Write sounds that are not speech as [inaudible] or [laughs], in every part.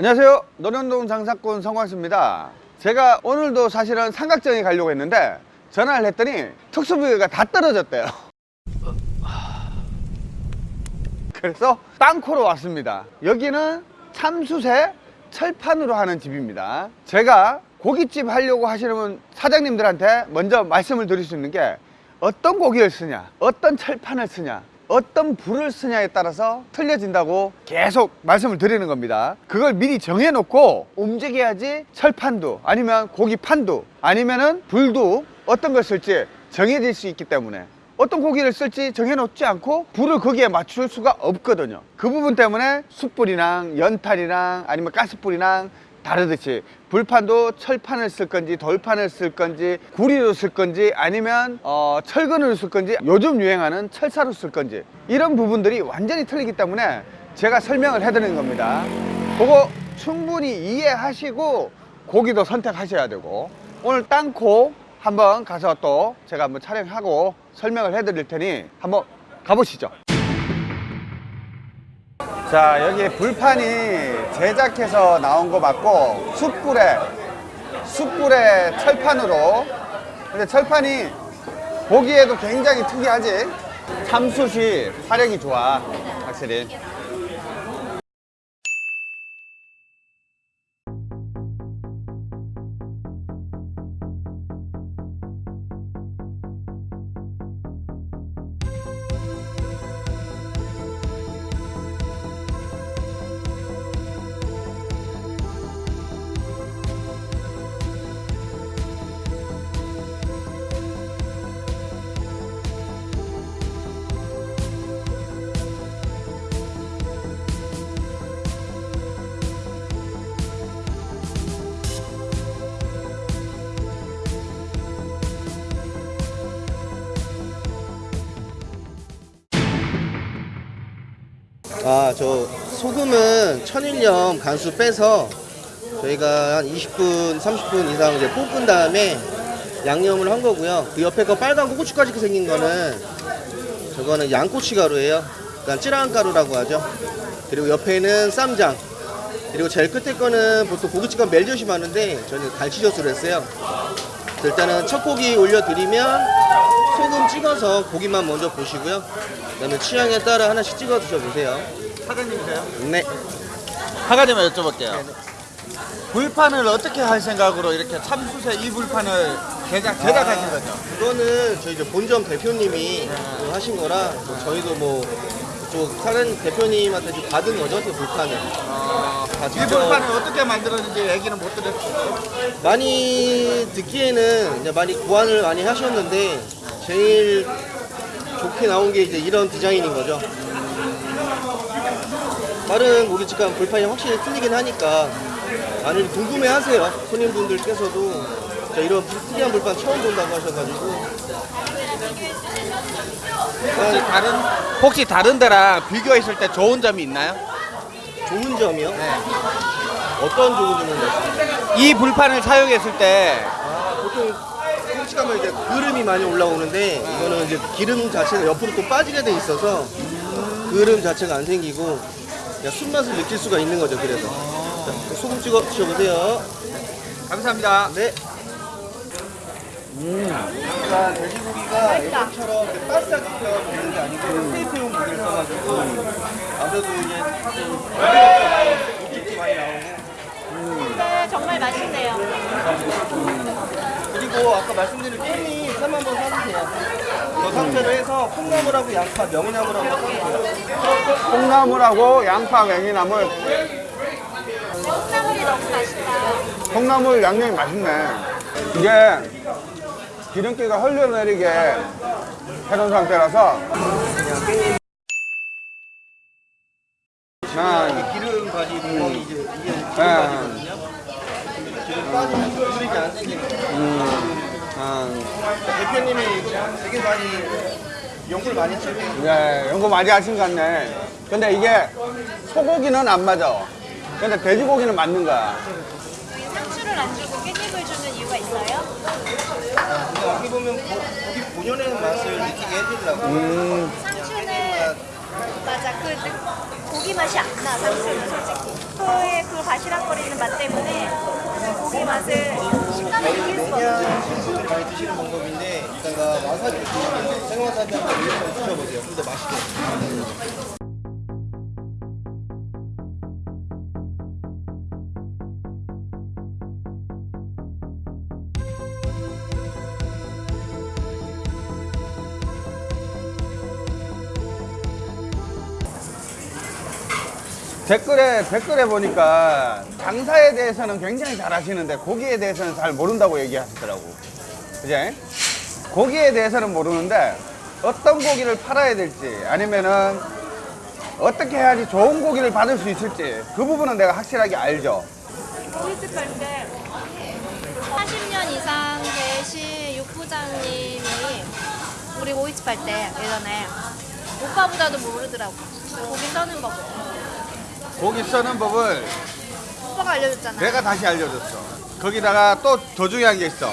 안녕하세요. 노련동 장사꾼 성광수입니다. 제가 오늘도 사실은 삼각정에 가려고 했는데 전화를 했더니 특수부위가 다 떨어졌대요. [laughs] 그래서 땅코로 왔습니다. 여기는 참수세 철판으로 하는 집입니다. 제가 고깃집 하려고 하시는 사장님들한테 먼저 말씀을 드릴 수 있는 게 어떤 고기를 쓰냐 어떤 철판을 쓰냐 어떤 불을 쓰냐에 따라서 틀려진다고 계속 말씀을 드리는 겁니다. 그걸 미리 정해놓고 움직여야지 철판도 아니면 고기판도 아니면은 불도 어떤 걸 쓸지 정해질 수 있기 때문에 어떤 고기를 쓸지 정해놓지 않고 불을 거기에 맞출 수가 없거든요. 그 부분 때문에 숯불이랑 연탄이랑 아니면 가스불이랑 다르듯이 불판도 철판을 쓸 건지 돌판을 쓸 건지 구리로 쓸 건지 아니면 어, 철근으로 쓸 건지 요즘 유행하는 철사로 쓸 건지 이런 부분들이 완전히 틀리기 때문에 제가 설명을 해드리는 겁니다. 그거 충분히 이해하시고 고기도 선택하셔야 되고 오늘 땅콩 한번 가서 또 제가 한번 촬영하고 설명을 해드릴 테니 한번 가보시죠 자 여기 불판이 제작해서 나온 거 맞고 숯불에 숯불에 철판으로. 근데 철판이 보기에도 굉장히 특이하지? 참숯이 화력이 좋아 확실히 아, 저 소금은 천일염 간수 빼서 저희가 한 20분, 30분 이상 이제 볶은 다음에 양념을 한 거고요. 그 옆에 거 빨간 거 고춧가루 생긴 거는 저거는 양꼬치 가루예요. 그러니까 찌라한 가루라고 하죠. 그리고 옆에는 쌈장. 그리고 제일 끝에 거는 보통 고깃집 가면 멜젓이 많은데 저는 갈치젓으로 했어요. 일단은 첫 고기 올려드리면 소금 찍어서 고기만 먼저 보시고요. 그 다음에 취향에 따라 하나씩 찍어 드셔보세요. 사장님이세요? 네. 한 가지만 여쭤볼게요. 불판을 어떻게 할 생각으로 이렇게 참수세 이 불판을 제작, 제작하신 거죠? 그거는 저희 이제 본점 대표님이 그 하신 거라 뭐 저희도 뭐 사장님 대표님한테 좀 받은 거죠, 그 불판을. 다이 불판을 어떻게 만들었는지 얘기는 못 드렸어요. 많이 듣기에는 이제 많이 고안을 많이 하셨는데 제일 좋게 나온 게 이제 이런 디자인인 거죠. 다른 고깃집 가면 불판이 확실히 틀리긴 하니까 많이 궁금해하세요. 손님분들께서도 저 이런 특이한 불판 처음 본다고 하셔가지고 혹시 다른, 혹시 다른 데랑 비교했을 때 좋은 점이 있나요? 좋은 점이요? 네. 어떤 좋은 점을 말씀하세요? 이 불판을 사용했을 때 아, 보통 가면 이제 그름이 많이 올라오는데 이거는 이제 기름 자체가 옆으로 또 빠지게 돼 있어서 그름 자체가 안 생기고 순맛을 느낄 수가 있는 거죠 그래서. 자, 소금 찍어 드셔보세요. 감사합니다. 네. 그러니까 돼지고기가 예전처럼 바싹 먹는 게 아니고 테이프용 고기를 써가지고 아무래도 이제 좀 육즙도 많이 네, 정말 맛있네요. 그리고 아까 말씀드린 깻잎 쌈 한번 사주세요 저 상태로 해서 콩나물하고 양파, 명이나물하고 사주세요 콩나물하고 양파, 맹이나물 콩나물이 너무 맛있다. 콩나물 양념이 맛있네 이게 기름기가 흘러내리게 해놓은 상태라서 난 기름 가지 구멍이 이제 이게 기름 네. 가지거든요. 기름 빠지면 그릇이 안 생기는 거예요. 음, 대표님이 되게 많이 연구를 많이 하셨네요. 네, 연구 많이 하신 것 같네. 근데 이게 소고기는 안 맞아. 근데 돼지고기는 맞는 거야. 상추를 안 주고 깻잎을 주는 이유가 있어요? 근데 여기 보면 고, 고기 본연의 맛을 느끼게 해주려고 음, 상추는 맞아. 그 느- 고기 맛이 안 나. 상추는 솔직히. 그의 그 바시락거리는 맛 때문에 고기 맛을 식감을 느낄 수. 그냥 분들이 많이 드시는 방법인데 이따가 와사비 생와사비 한번 올려서 드셔보세요. 근데 맛있게. 댓글에 댓글에 보니까 장사에 대해서는 굉장히 잘 하시는데 고기에 대해서는 잘 모른다고 얘기하시더라고. 그지? 고기에 대해서는 모르는데 어떤 고기를 팔아야 될지 아니면은 어떻게 해야지 좋은 고기를 받을 수 있을지 그 부분은 내가 확실하게 알죠. 고깃집 갈때 40년 이상 되신 육부장님이 우리 고깃집 할 때 예전에 오빠보다도 모르더라고. 고기 써는 법. 고기 써는 법을 오빠가 알려줬잖아. 내가 다시 알려줬어. 거기다가 또 더 중요한 게 있어.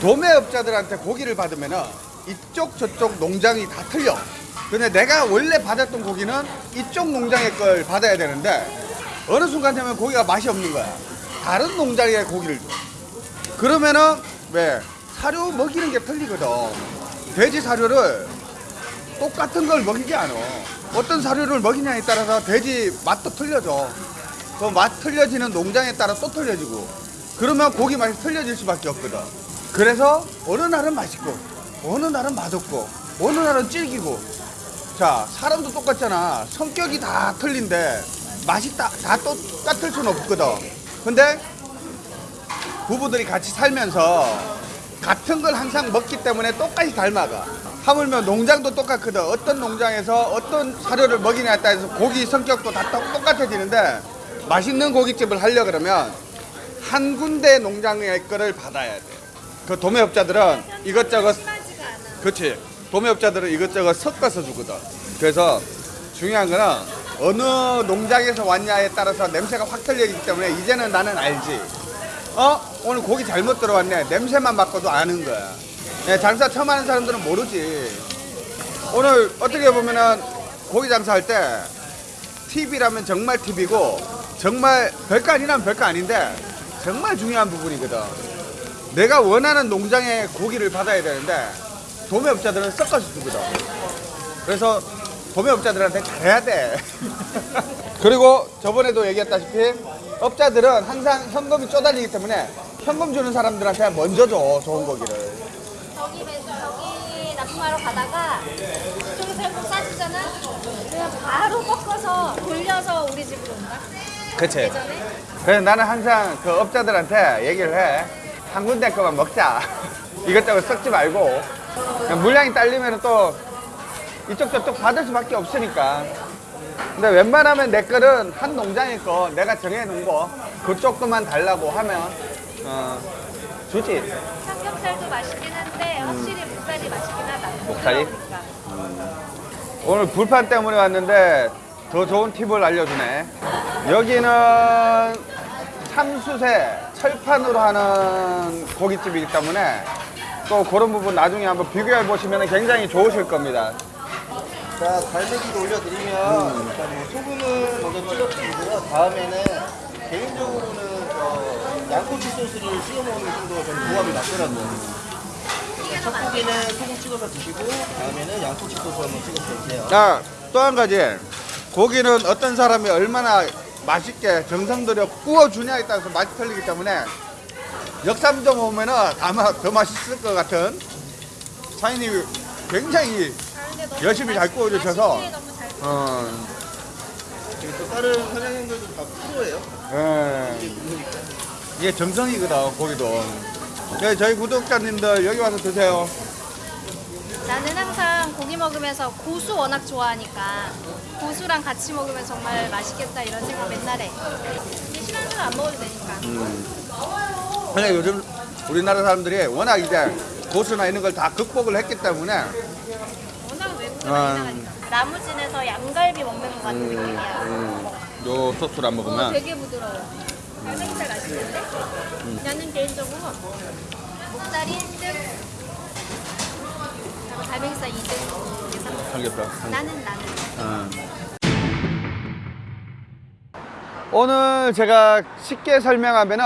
도매업자들한테 고기를 받으면은 이쪽 저쪽 농장이 다 틀려. 근데 내가 원래 받았던 고기는 이쪽 농장의 걸 받아야 되는데 어느 순간 되면 고기가 맛이 없는 거야. 다른 농장의 고기를 줘. 그러면은 왜 사료 먹이는 게 틀리거든. 돼지 사료를 똑같은 걸 먹이지 않아. 어떤 사료를 먹이냐에 따라서 돼지 맛도 틀려져. 그 맛 틀려지는 농장에 따라 또 틀려지고. 그러면 고기 맛이 틀려질 수밖에 없거든. 그래서 어느 날은 맛있고, 어느 날은 맛없고, 어느 날은 질기고. 자, 사람도 똑같잖아. 성격이 다 틀린데 맛이 다, 다 똑같을 수는 없거든. 근데 부부들이 같이 살면서 같은 걸 항상 먹기 때문에 똑같이 닮아가. 하물며 농장도 똑같거든. 어떤 농장에서 어떤 사료를 먹이냐에 따라서 고기 성격도 다 똑- 똑같아지는데 맛있는 고깃집을 하려 그러면 한 군데 농장의 거를 받아야 돼. 그 도매업자들은 이것저것. 그렇지. 도매업자들은 이것저것 섞어서 주거든. 그래서 중요한 거는 어느 농장에서 왔냐에 따라서 냄새가 확 틀리기 때문에 이제는 나는 알지. 어? 오늘 고기 잘못 들어왔네. 냄새만 맡고도 아는 거야. 네, 장사 처음 하는 사람들은 모르지. 오늘 어떻게 보면은 고기 장사할 때 팁이라면 정말 팁이고 정말 별거 아니라면 별거 아닌데 정말 중요한 부분이거든. 내가 원하는 농장의 고기를 받아야 되는데 도매업자들은 섞어서 주거든. 그래서 도매업자들한테 잘해야 돼. [laughs] 그리고 저번에도 얘기했다시피 업자들은 항상 현금이 쪼달리기 때문에 현금 주는 사람들한테 먼저 줘 좋은 고기를. 저기 매- 저기 납품하러 가다가 저기서 현금 싸주잖아. 그냥 바로 꺾어서 돌려서 우리 집으로 온다. 그치. 예전에 그래서 나는 항상 그 업자들한테 얘기를 해. 한 군데 거만 먹자. [laughs] 이것저것 섞지 말고. 물량이 딸리면 또 이쪽 저쪽 받을 수밖에 없으니까. 근데 웬만하면 내 거는 한 농장의 거 내가 정해놓은 거 그쪽도만 달라고 하면 어, 주지. 삼겹살도 맛있긴 한데 확실히 목살이 맛있긴 하다. 목살이? 부드러우니까. 오늘 불판 때문에 왔는데 더 좋은 팁을 알려주네. 여기는 참수세 철판으로 하는 고깃집이기 때문에 또 그런 부분 나중에 한번 비교해 보시면 굉장히 좋으실 겁니다. 자, 갈매기도 올려드리면 일단 뭐 소금을 먼저 찍어주고요. 다음에는 개인적으로는 저 양꼬치 소스를 찍어 먹는 게좀 조합이 맞더라고요. 첫 고기는 소금 찍어서 드시고 다음에는 양꼬치 소스 한번 찍어서 드세요. 자, 또 한 가지. 고기는 어떤 사람이 얼마나 맛있게 정성 들여 구워주냐에 따라서 맛이 틀리기 때문에 역삼점 오면은 아마 더 맛있을 것 같은 사장님이 굉장히 열심히 잘 구워주셔서 어, 그리고 또 다른 사장님들도 다 프로예요. 예. 이게 정성이거든 고기도. 네, 저희 구독자님들 여기 와서 드세요. 나는 항상 고기 먹으면서 고수 워낙 좋아하니까 고수랑 같이 먹으면 정말 맛있겠다 이런 생각 맨날 해. 이게 싫어하는 안 먹어도 되니까. 근데 요즘 우리나라 사람들이 워낙 이제 고수나 이런 걸 다 극복을 했기 때문에 워낙 외국에 아. 많이 나가니까. 나무진에서 양갈비 먹는 것 같은 느낌이야. 요 소스를 안 어, 먹으면 되게 부드러워. 갈매기살 맛있는데? 나는 개인적으로 목살이 1등, 갈매기살 2등, 이게 3등. 삼겹살. 나는 나는. 오늘 제가 쉽게 설명하면은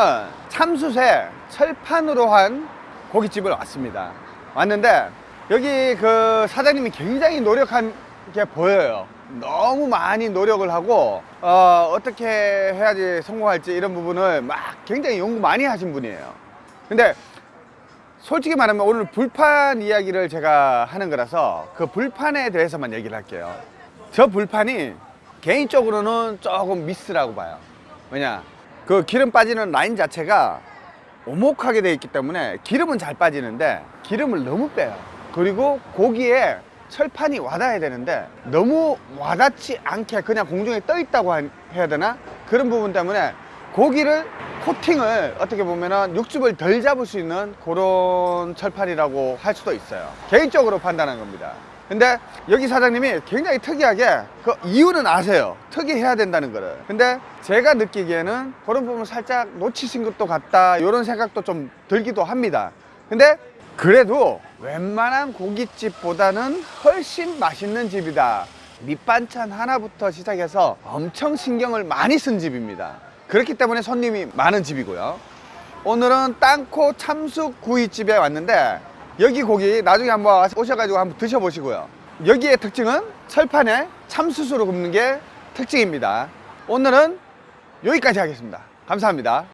참숯에 철판으로 한 고깃집을 왔습니다. 왔는데 여기 그 사장님이 굉장히 노력한 게 보여요. 너무 많이 노력을 하고 어, 어떻게 해야지 성공할지 이런 부분을 막 굉장히 연구 많이 하신 분이에요. 근데 솔직히 말하면 오늘 불판 이야기를 제가 하는 거라서 그 불판에 대해서만 얘기를 할게요. 저 불판이 개인적으로는 조금 미스라고 봐요. 왜냐? 그 기름 빠지는 라인 자체가 오목하게 되어 있기 때문에 기름은 잘 빠지는데 기름을 너무 빼요. 그리고 고기에 철판이 와닿아야 되는데 너무 와닿지 않게 그냥 공중에 떠 있다고 한- 해야 되나? 그런 부분 때문에 고기를 코팅을 어떻게 보면은 육즙을 덜 잡을 수 있는 그런 철판이라고 할 수도 있어요. 개인적으로 판단한 겁니다. 근데 여기 사장님이 굉장히 특이하게 그 이유는 아세요. 특이해야 된다는 거를. 근데 제가 느끼기에는 그런 부분 살짝 놓치신 것도 같다. 이런 생각도 좀 들기도 합니다. 근데 그래도 웬만한 고깃집보다는 훨씬 맛있는 집이다. 밑반찬 하나부터 시작해서 엄청 신경을 많이 쓴 집입니다. 그렇기 때문에 손님이 많은 집이고요. 오늘은 땅코 참수 구이집에 왔는데 여기 고기 나중에 한번 오셔가지고 한번 드셔보시고요. 여기의 특징은 철판에 참수수로 굽는 게 특징입니다. 오늘은 여기까지 하겠습니다. 감사합니다.